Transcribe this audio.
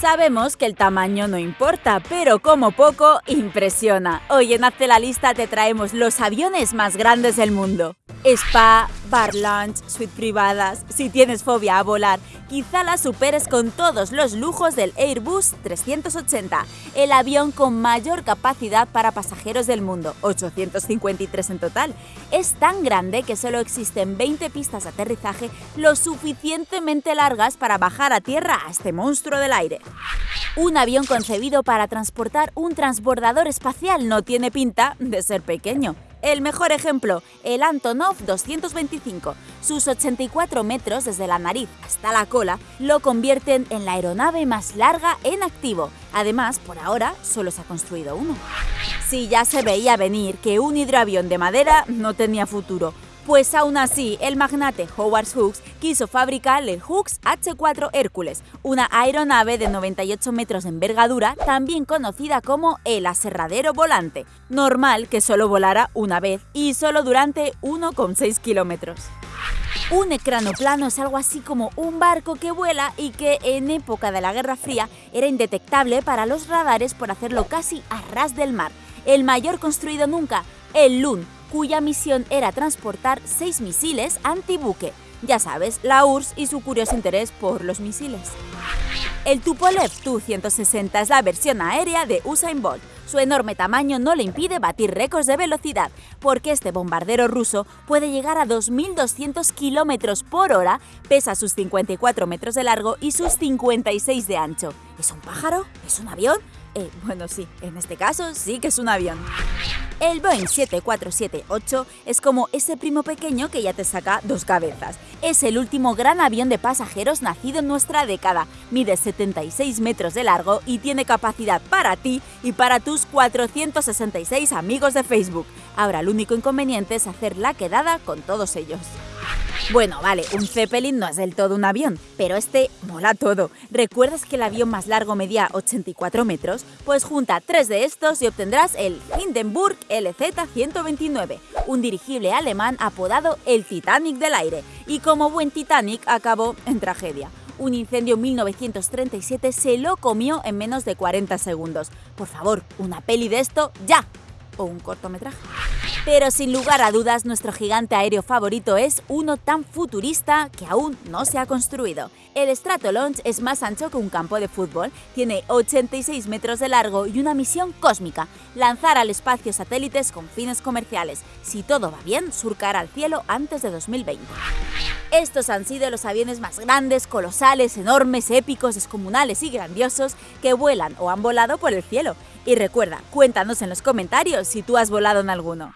Sabemos que el tamaño no importa, pero como poco impresiona. Hoy en Hazte la Lista te traemos los aviones más grandes del mundo. Spa, bar lunch, suite privadas. Si tienes fobia a volar, quizá la superes con todos los lujos del Airbus 380, el avión con mayor capacidad para pasajeros del mundo, 853 en total. Es tan grande que solo existen 20 pistas de aterrizaje lo suficientemente largas para bajar a tierra a este monstruo del aire. Un avión concebido para transportar un transbordador espacial no tiene pinta de ser pequeño. El mejor ejemplo, el Antonov 225. Sus 84 metros desde la nariz hasta la cola lo convierten en la aeronave más larga en activo. Además, por ahora solo se ha construido uno. Sí, ya se veía venir que un hidroavión de madera no tenía futuro, pues aún así, el magnate Howard Hughes quiso fabricar el Hughes H4 Hércules, una aeronave de 98 metros de envergadura, también conocida como el aserradero volante. Normal que solo volara una vez y solo durante 1,6 kilómetros. Un ecranoplano es algo así como un barco que vuela y que en época de la Guerra Fría era indetectable para los radares por hacerlo casi a ras del mar. El mayor construido nunca, el Lund, cuya misión era transportar seis misiles antibuque. Ya sabes, la URSS y su curioso interés por los misiles. El Tupolev Tu-160 es la versión aérea de Usain Bolt. Su enorme tamaño no le impide batir récords de velocidad, porque este bombardero ruso puede llegar a 2.200 km por hora, pesa sus 54 metros de largo y sus 56 de ancho. ¿Es un pájaro? ¿Es un avión? Eh, bueno, sí, en este caso sí que es un avión. El Boeing 7478 es como ese primo pequeño que ya te saca dos cabezas. Es el último gran avión de pasajeros nacido en nuestra década. Mide 76 metros de largo y tiene capacidad para ti y para tus 466 amigos de Facebook. Ahora el único inconveniente es hacer la quedada con todos ellos. Bueno, vale, un Zeppelin no es del todo un avión, pero este mola todo. ¿Recuerdas que el avión más largo medía 84 metros? Pues junta tres de estos y obtendrás el Hindenburg LZ-129, un dirigible alemán apodado el Titanic del aire, y como buen Titanic acabó en tragedia. Un incendio en 1937 se lo comió en menos de 40 segundos. Por favor, una peli de esto ya. O un cortometraje. Pero sin lugar a dudas, nuestro gigante aéreo favorito es uno tan futurista que aún no se ha construido. El Stratolaunch es más ancho que un campo de fútbol, tiene 86 metros de largo y una misión cósmica, lanzar al espacio satélites con fines comerciales. Si todo va bien, surcar al cielo antes de 2020. Estos han sido los aviones más grandes, colosales, enormes, épicos, descomunales y grandiosos que vuelan o han volado por el cielo. Y recuerda, cuéntanos en los comentarios si tú has volado en alguno.